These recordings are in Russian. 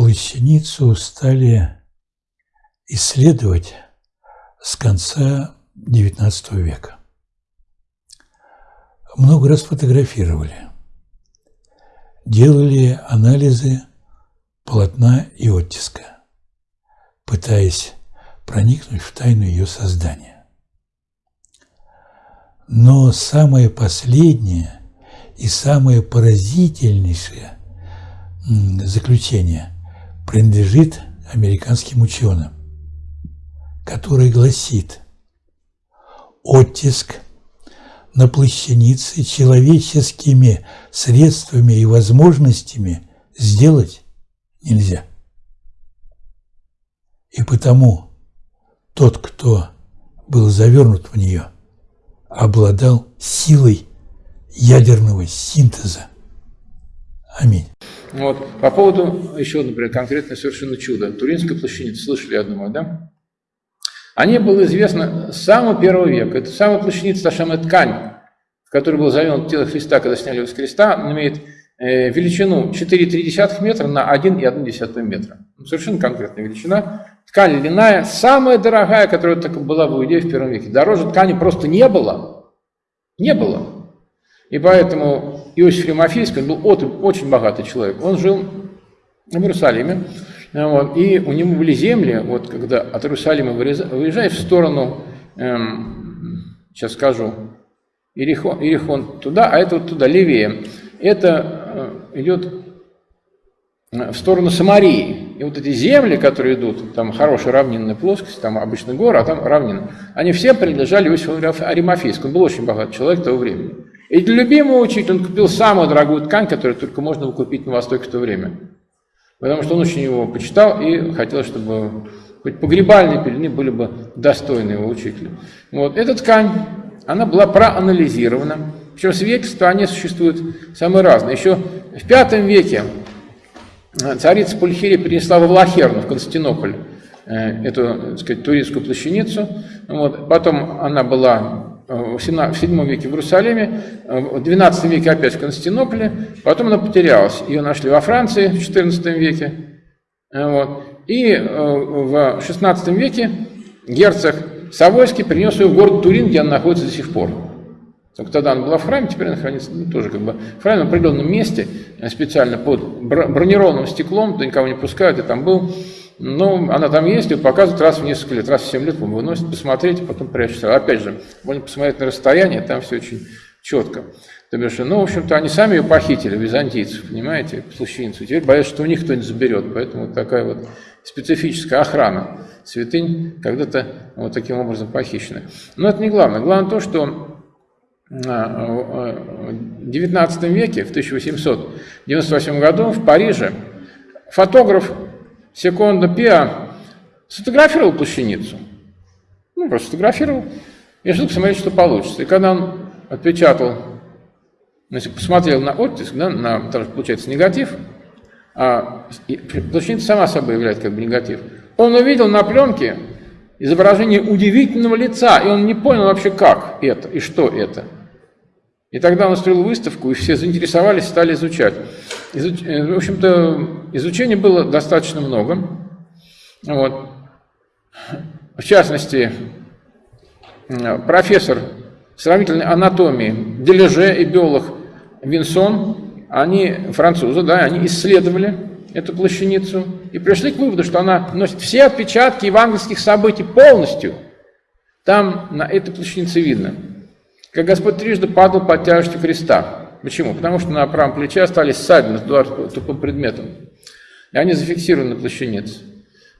плащаницу стали исследовать с конца XIX века. Много раз фотографировали, делали анализы полотна и оттиска, пытаясь проникнуть в тайну ее создания. Но самое последнее и самое поразительнейшее заключение принадлежит американским ученым, который гласит «Оттиск на плащанице человеческими средствами и возможностями сделать нельзя». И потому тот, кто был завернут в нее, обладал силой ядерного синтеза. Аминь. Вот. По поводу еще, например, конкретно совершенно чудо. Туринская плащаница, слышали, я думаю, да? О ней было известно с самого первого века. Это самая плащаница, самая ткань, в которой был завернут тело Христа, когда сняли его с креста, она имеет э, величину 4,3 метра на 1,1 метра. Совершенно конкретная величина. Ткань льняная, самая дорогая, которая так была в Иудее в первом веке. Дороже ткани просто не было. Не было. И поэтому Иосиф Римофейский, был очень богатый человек. Он жил в Иерусалиме, вот, и у него были земли, вот когда от Иерусалима выезжаешь в сторону, эм, сейчас скажу, Иерихон, Иерихон туда, а это вот туда, левее. Это э, идет в сторону Самарии. И вот эти земли, которые идут, там хорошая равнинная плоскость, там обычно горы, а там равнина, они все принадлежали Иосифу Аримафейскому. Он был очень богатый человек того времени. И для любимого учителя он купил самую дорогую ткань, которую только можно было купить на Востоке в то время. Потому что он очень его почитал и хотел, чтобы хоть погребальные пелены были бы достойны его учителя. Вот. Эта ткань, она была проанализирована. Причем свидетельства, они существуют самые разные. Еще в V веке царица Пульхирия перенесла во Влахерну, в Константинополь, э, эту, так сказать, туристскую плащаницу. Вот. Потом она была в VII веке в Иерусалиме, в XII веке опять в Константинополе, потом она потерялась. Ее нашли во Франции в XIV веке. Вот. И э, в XVI веке герцог Савойский принес ее в город Турин, где она находится до сих пор. Только тогда она была в храме, теперь она хранится ну, тоже как бы в храме в определенном месте, э, специально под бронированным стеклом, никого не пускают, и там был ну, она там есть, ее показывают раз в несколько лет, раз в 7 лет выносят, посмотреть, потом прячутся. Опять же, можно посмотреть на расстояние, там все очень четко. То бишь, ну, в общем-то, они сами ее похитили, византийцев, понимаете, плащаницу. Теперь боятся, что у них кто-нибудь заберет, поэтому такая вот специфическая охрана святынь когда-то вот таким образом похищена. Но это не главное. Главное то, что а, в XIX веке, в 1898 году в Париже фотограф Секунда Пиа сфотографировал плащаницу. Ну, просто сфотографировал. И ждал посмотреть, что получится. И когда он отпечатал, значит, посмотрел на оттиск, да, на, получается негатив, а плащаница сама собой является как бы негатив, он увидел на пленке изображение удивительного лица, и он не понял вообще, как это и что это. И тогда он устроил выставку, и все заинтересовались, стали изучать. Изуч... Э, в общем-то, изучения было достаточно много. Вот. В частности, профессор сравнительной анатомии Дележе и биолог Винсон, они французы, да, они исследовали эту плащаницу и пришли к выводу, что она носит все отпечатки евангельских событий полностью. Там на этой плащанице видно – как Господь трижды падал под тяжестью креста. Почему? Потому что на правом плече остались ссадины с тупым предметом. И они зафиксированы на плащанице.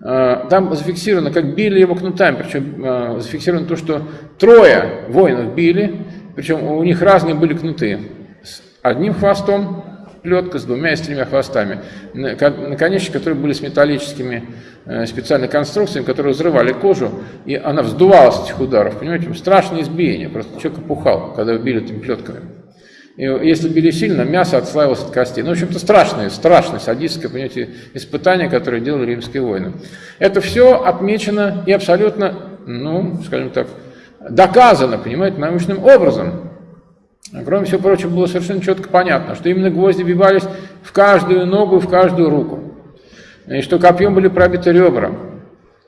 А, там зафиксировано, как били его кнутами, причем а, зафиксировано то, что трое воинов били, причем у них разные были кнуты. С одним хвостом плетка, с двумя и с тремя хвостами. Наконечники, которые были с металлическими Э, специальной конструкциями, которые взрывали кожу, и она вздувалась от этих ударов. Понимаете, страшное избиение, просто человек опухал, когда били этими плетками. И если били сильно, мясо отслаивалось от костей. Ну, в общем-то, страшное, страшное садистское, понимаете, испытание, которое делали римские войны. Это все отмечено и абсолютно, ну, скажем так, доказано, понимаете, научным образом. Кроме всего прочего, было совершенно четко понятно, что именно гвозди вбивались в каждую ногу, в каждую руку. и что копьем были пробиты ребра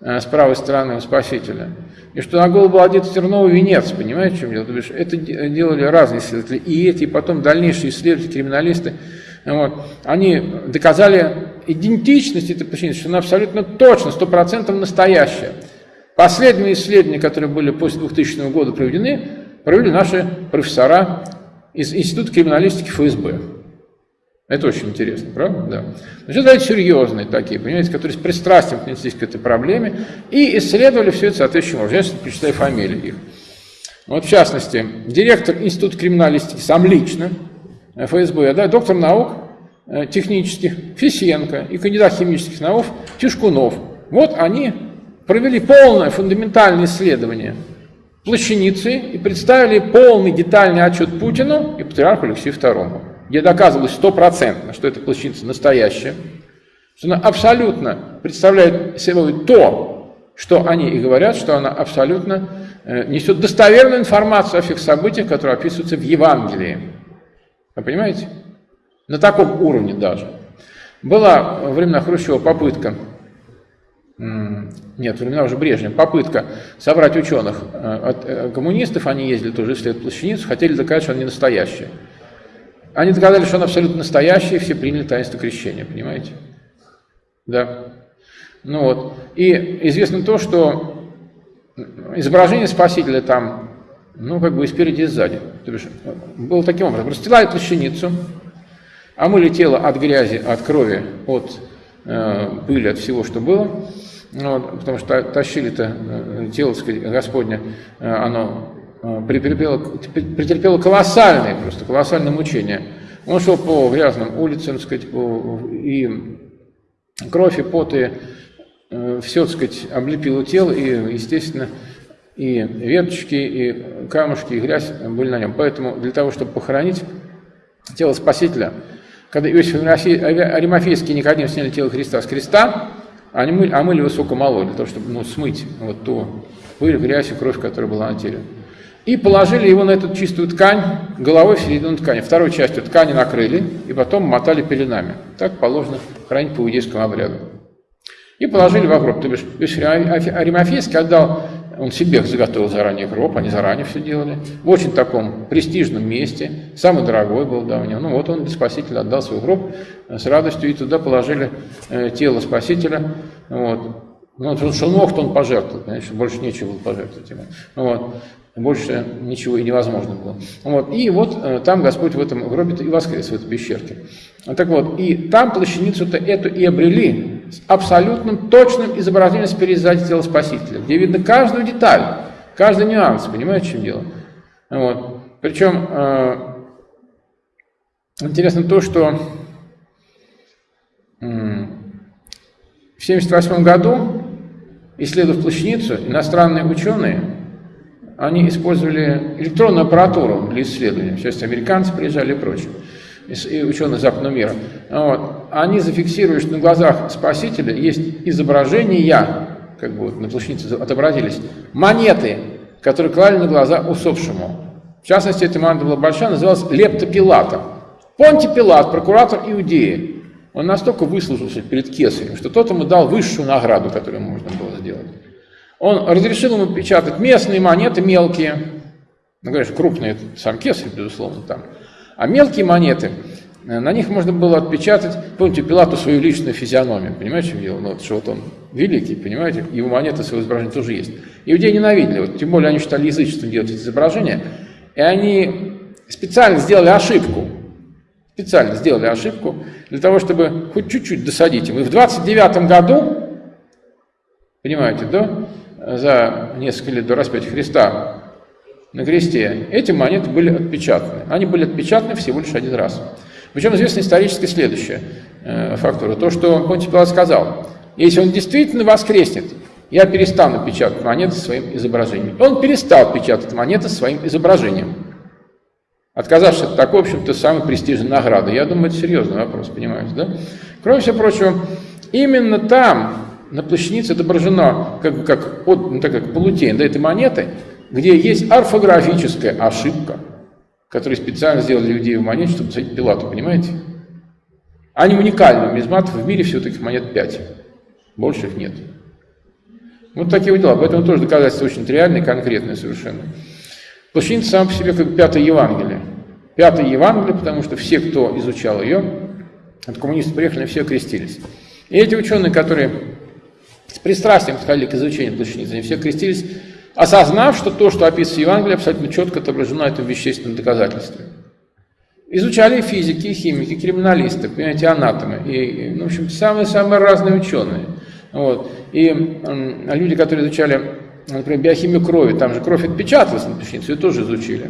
с правой стороны у Спасителя, и что на голову был одет терновый венец, понимаете, в чем дело? Это делали разные исследователи, и эти, и потом дальнейшие исследователи, криминалисты, вот, они доказали идентичность этой плащаницы, что она абсолютно точно, стопроцентно настоящая. Последние исследования, которые были после 2000 года проведены, провели наши профессора из Института криминалистики ФСБ. Это очень интересно, правда? Да. Значит, это серьезные такие, понимаете, которые с пристрастием отнеслись к этой проблеме и исследовали все это соответствующим образом. Я почитаю фамилии их. Вот, в частности, директор Института криминалистики сам лично, ФСБ, да, доктор наук э, технических Фисенко и кандидат химических наук Тишкунов. Вот они провели полное фундаментальное исследование плащаницы и представили полный детальный отчет Путину и патриарху Алексею II, где доказывалось стопроцентно, что эта плащаница настоящая, что она абсолютно представляет собой то, что они и говорят, что она абсолютно э, несет достоверную информацию о всех событиях, которые описываются в Евангелии. Вы понимаете? На таком уровне даже. Была во времена Хрущева попытка, нет, времена уже Брежнева, попытка собрать ученых э, от э, коммунистов, они ездили тоже исследовать плащаницу, хотели доказать, что она не настоящая. Они доказали, что она абсолютно настоящая, и все приняли таинство крещения, понимаете? Да. Ну вот. И известно то, что изображение Спасителя там ну, как бы и спереди, и сзади. То бишь, было таким образом. Расстилали плащаницу, омыли тело от грязи, от крови, от э, пыли, от всего, что было. Вот, потому что тащили-то э, тело, сказать, Господня, э, оно претерпело, претерпело колоссальные, просто колоссальные мучения. Он шел по грязным улицам, сказать, и кровь, и пот, и э, все, так сказать, облепило тело, и, естественно, и веточки, и камушки, и грязь были на нем. Поэтому для того, чтобы похоронить тело Спасителя, когда Иосиф Аримафейский и Никодим сняли тело Христа с креста, они мыли, омыли высоко мало, для того, чтобы ну, смыть вот ту пыль, грязь и кровь, которая была на теле. И положили его на эту чистую ткань, головой в середину ткани. Второй частью ткани накрыли и потом мотали пеленами. Так положено хранить по иудейскому обряду. И положили в гроб. То бишь, Аримафейский отдал он себе заготовил заранее гроб, они заранее все делали. В очень таком престижном месте, самый дорогой был да, у него. Ну вот он для Спасителя отдал свой гроб с радостью, и туда положили э, тело Спасителя. Вот. Ну, он что мог, он пожертвовал, конечно, больше нечего было пожертвовать ему. Вот. Больше ничего и невозможно было. Вот. И вот э, там Господь в этом гробе и воскрес, в этой пещерке. Так вот, и там плащаницу-то эту и обрели с абсолютным точным изображением спереди сзади тела Спасителя, где видно каждую деталь, каждый нюанс, понимаете, в чем дело? Вот. Причем э, интересно то, что э, в 1978 году, исследуя плащаницу, иностранные ученые, они использовали электронную аппаратуру для исследования, в частности, американцы приезжали и прочее и ученых западного мира, вот, они зафиксируют, что на глазах Спасителя есть изображения, как бы вот на плащанице отобразились, монеты, которые клали на глаза усопшему. В частности, эта монета была большая, называлась Лепта Пилата. Понти Пилат, прокуратор Иудеи, он настолько выслужился перед Кесарем, что тот ему дал высшую награду, которую можно было сделать. Он разрешил ему печатать местные монеты, мелкие, ну, конечно, крупные, сам Кесарь, безусловно, там, а мелкие монеты, э, на них можно было отпечатать, помните, Пилату свою личную физиономию, понимаете, в дело? Ну, вот, что вот он великий, понимаете, его монеты, своего изображения тоже есть. Иудеи ненавидели, вот, тем более они считали язычеством делать эти изображения, и они специально сделали ошибку, специально сделали ошибку для того, чтобы хоть чуть-чуть досадить им. И в 29 году, понимаете, да, за несколько лет до распятия Христа, на кресте, эти монеты были отпечатаны. Они были отпечатаны всего лишь один раз. Причем известно исторически следующее э, фактура. То, что Понтий Пилат сказал, если он действительно воскреснет, я перестану печатать монеты своим изображением. Он перестал печатать монеты своим изображением. Отказавшись от такой, в общем-то, самой престижной награды. Я думаю, это серьезный вопрос, понимаете, да? Кроме всего прочего, именно там, на плащанице отображено, как, как, ну, так как полутень да, этой монеты, где есть орфографическая ошибка, которую специально сделали людей в монете, чтобы посадить Пилату, понимаете? Они уникальны, нумизматов в мире всего таких монет 5. Больше их нет. Вот такие вот дела. Поэтому тоже доказательство очень реальное, конкретное совершенно. Плащаница сама по себе как пятое Евангелие. Пятое Евангелие, потому что все, кто изучал ее, от коммунистов приехали, все крестились. И эти ученые, которые с пристрастием подходили к изучению плащаницы, они все крестились, осознав, что то, что описывается в Евангелии, абсолютно четко отображено на этом вещественном доказательстве. Изучали физики, химики, криминалисты, понимаете, анатомы, и, ну, в общем, самые-самые разные ученые. Вот. И люди, которые изучали, например, биохимию крови, там же кровь отпечаталась на плащанице, ее тоже изучили.